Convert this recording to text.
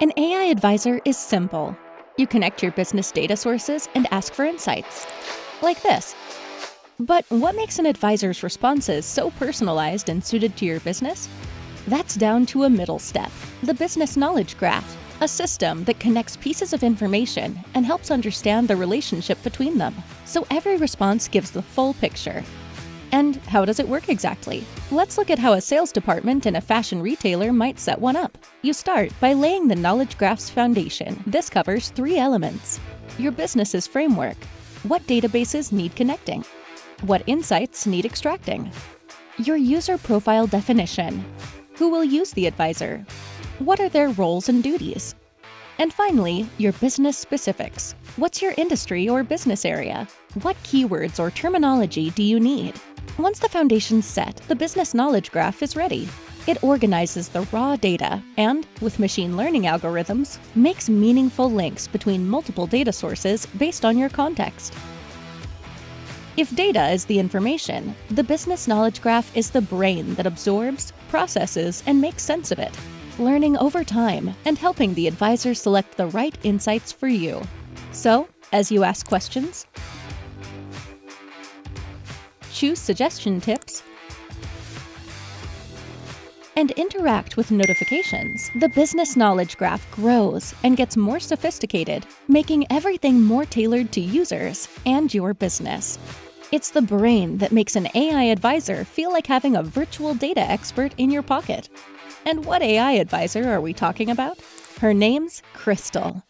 An AI advisor is simple. You connect your business data sources and ask for insights. Like this. But what makes an advisor's responses so personalized and suited to your business? That's down to a middle step, the Business Knowledge Graph, a system that connects pieces of information and helps understand the relationship between them, so every response gives the full picture. And how does it work exactly? Let's look at how a sales department in a fashion retailer might set one up. You start by laying the Knowledge Graph's foundation. This covers three elements. Your business's framework. What databases need connecting? What insights need extracting? Your user profile definition. Who will use the advisor? What are their roles and duties? And finally, your business specifics. What's your industry or business area? What keywords or terminology do you need? Once the foundation's set, the business knowledge graph is ready. It organizes the raw data and, with machine learning algorithms, makes meaningful links between multiple data sources based on your context. If data is the information, the business knowledge graph is the brain that absorbs, processes, and makes sense of it, learning over time and helping the advisor select the right insights for you. So, as you ask questions, choose suggestion tips, and interact with notifications, the business knowledge graph grows and gets more sophisticated, making everything more tailored to users and your business. It's the brain that makes an AI advisor feel like having a virtual data expert in your pocket. And what AI advisor are we talking about? Her name's Crystal.